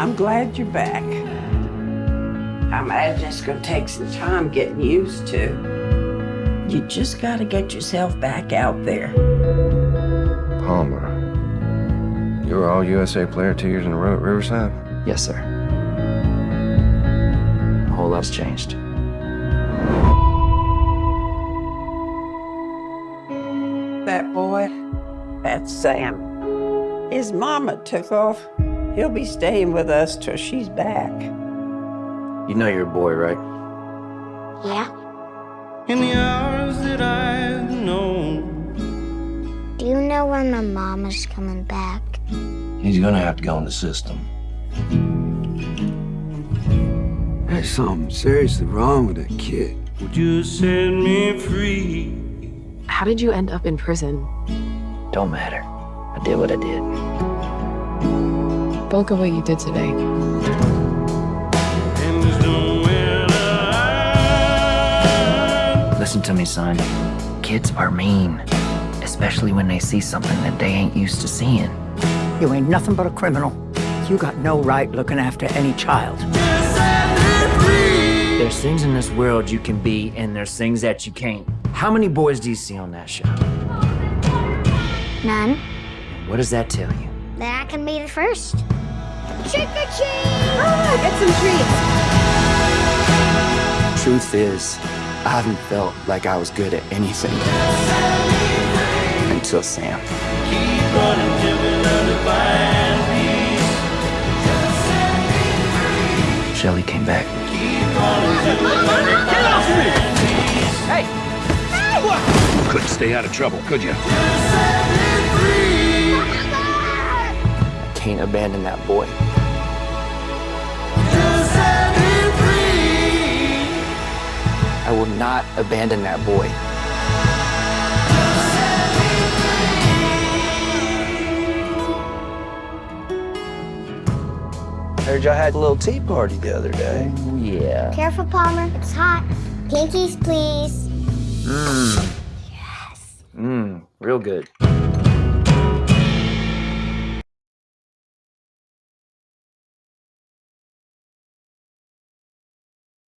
I'm glad you're back. I imagine it's gonna take some time getting used to. You just gotta get yourself back out there. Palmer. You were all USA player two years in a row at Riverside? Yes, sir. A whole lot's changed. That boy, that's Sam. His mama took off. He'll be staying with us till she's back. You know you're a boy, right? Yeah? In the hours that I've known. Do you know when my mom is coming back? He's gonna have to go in the system. There's something seriously wrong with that kid. Would you set me free? How did you end up in prison? Don't matter. I did what I did. Don't look at what you did today. And there's nowhere to hide. Listen to me, son. Kids are mean, especially when they see something that they ain't used to seeing. You ain't nothing but a criminal. You got no right looking after any child. There's things in this world you can be, and there's things that you can't. How many boys do you see on that show? None. What does that tell you? That I can be the first. Trick or treat! Get some treats. Truth is, I haven't felt like I was good at anything until Sam. Keep running till we learn to find peace. Shelly came back. Keep running till we learn to find Couldn't stay out of trouble, could you? Can't abandon that boy. I will not abandon that boy. Heard y'all had a little tea party the other day. Oh, yeah. Careful, Palmer. It's hot. Pinkies, please. Mmm. Yes. Mmm, real good.